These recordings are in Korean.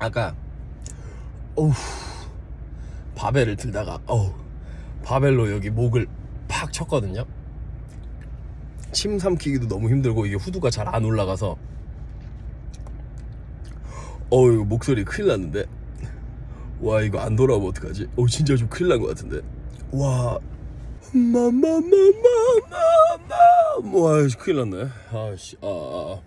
아까 어우 바벨을 들다가 어우 바벨로 여기 목을 팍 쳤거든요. 침 삼키기도 너무 힘들고 이게 후두가 잘 안 올라가서 어우 목소리 큰일 났는데. 와 이거 안 돌아오면 어떡하지? 어 진짜 좀 큰일 난 것 같은데. 와 마마마마마마. 와 큰일 났네. 아씨 아, 아.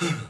Yeah.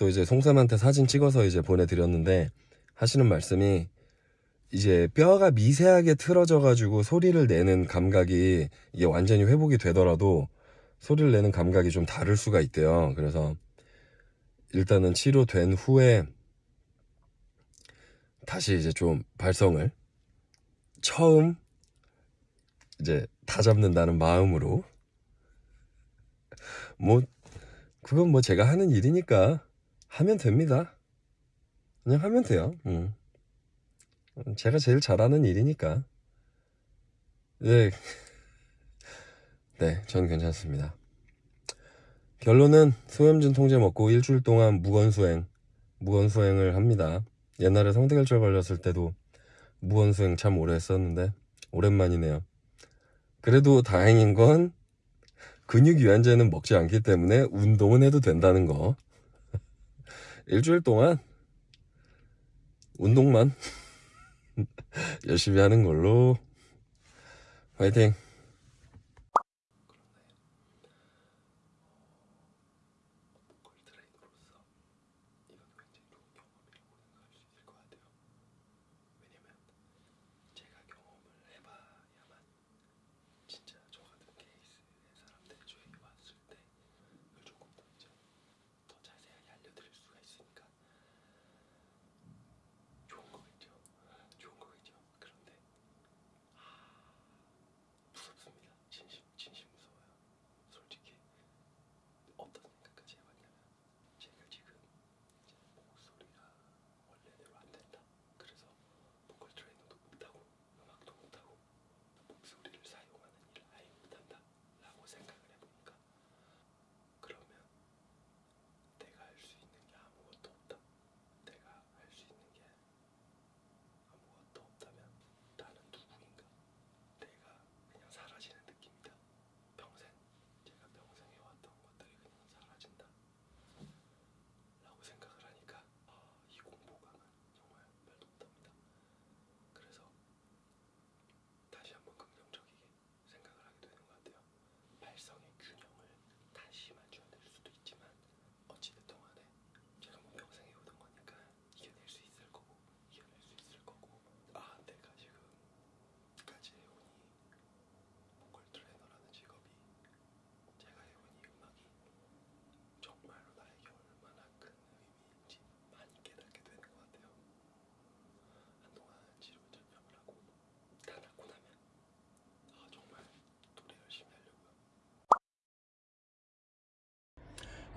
또 이제 송쌤한테 사진 찍어서 이제 보내드렸는데 하시는 말씀이 이제 뼈가 미세하게 틀어져 가지고 소리를 내는 감각이 이게 완전히 회복이 되더라도 소리를 내는 감각이 좀 다를 수가 있대요. 그래서 일단은 치료된 후에 다시 이제 좀 발성을 처음 이제 다 잡는다는 마음으로 뭐 그건 뭐 제가 하는 일이니까 하면 됩니다. 그냥 하면 돼요. 음. 제가 제일 잘하는 일이니까. 네. 네, 전 괜찮습니다. 결론은 소염진 통제 먹고 일주일 동안 무건수행, 무건수행을 합니다. 옛날에 성대결절 걸렸을 때도 무건수행 참 오래 했었는데 오랜만이네요. 그래도 다행인 건 근육 유연제는 먹지 않기 때문에 운동은 해도 된다는 거. 일주일 동안 운동만 열심히 하는 걸로 화이팅!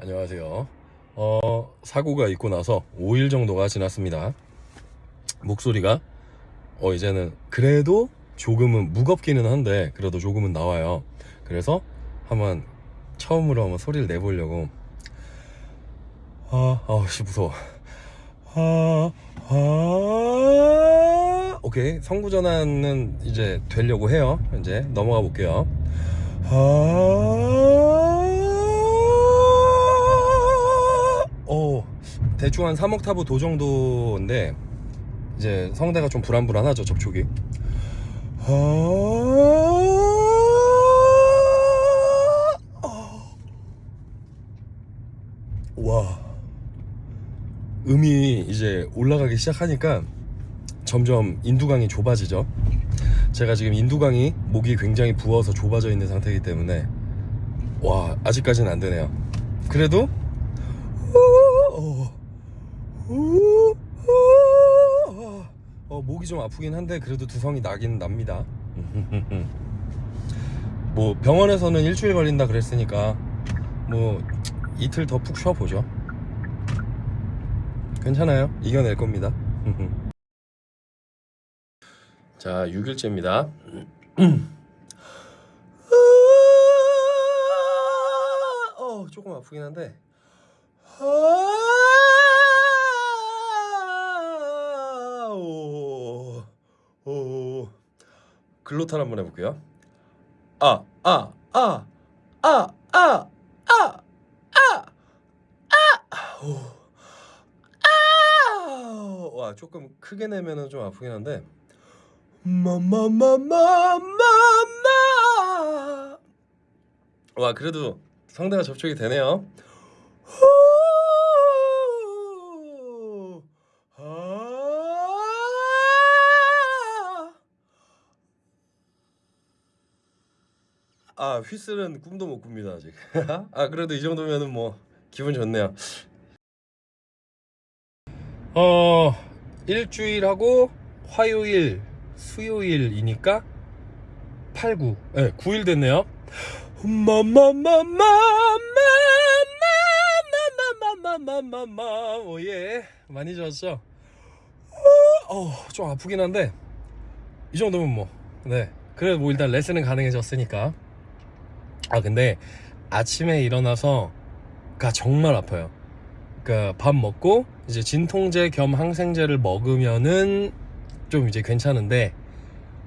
안녕하세요. 어, 사고가 있고 나서 5일 정도가 지났습니다. 목소리가 어 이제는 그래도 조금은 무겁기는 한데 그래도 조금은 나와요. 그래서 한번 처음으로 한번 소리를 내보려고 아, 아씨 무서워. 아, 아, 오케이 성구 전환은 이제 되려고 해요. 이제 넘어가 볼게요. 아, 대충 한 3옥타브 도 정도인데 이제 성대가 좀 불안불안하죠 접촉이. 아, 와, 음이 이제 올라가기 시작하니까 점점 인두강이 좁아지죠. 제가 지금 인두강이 목이 굉장히 부어서 좁아져 있는 상태이기 때문에 와 아직까지는 안 되네요. 그래도 어, 어, 목이 좀 아프긴 한데 그래도 두성이 나긴 납니다. 뭐 병원에서는 일주일 걸린다 그랬으니까 뭐 이틀 더 푹 쉬어보죠. 괜찮아요. 이겨낼 겁니다. 자, 6일째입니다. 어, 조금 아프긴 한데. 아오 오. 글로탈 한번 해볼게요. 아. 아 아 아 아 아아아아와 아. 조금 크게 내면은 좀 아프긴 한데. 마마마마마마. 와 그래도 상대가 접촉이 되네요. 아 휘슬은 꿈도 못 꿉니다 아직 아 그래도 이 정도면은 뭐 기분 좋네요 어 일주일하고 화요일 수요일이니까 8, 9. 네, 9일 됐네요. 마마마마마마마마마마마마마 오예 많이 좋았죠? 어, 좀 아프긴 한데 이 정도면 뭐 네. 그래 뭐 일단 레슨은 가능해졌으니까 아 근데 아침에 일어나서 가 정말 아파요. 그러니까 밥 먹고 이제 진통제 겸 항생제를 먹으면은 좀 이제 괜찮은데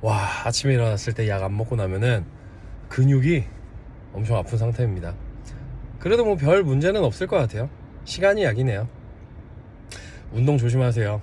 와 아침에 일어났을 때 약 안 먹고 나면은 근육이 엄청 아픈 상태입니다. 그래도 뭐 별 문제는 없을 것 같아요. 시간이 약이네요. 운동 조심하세요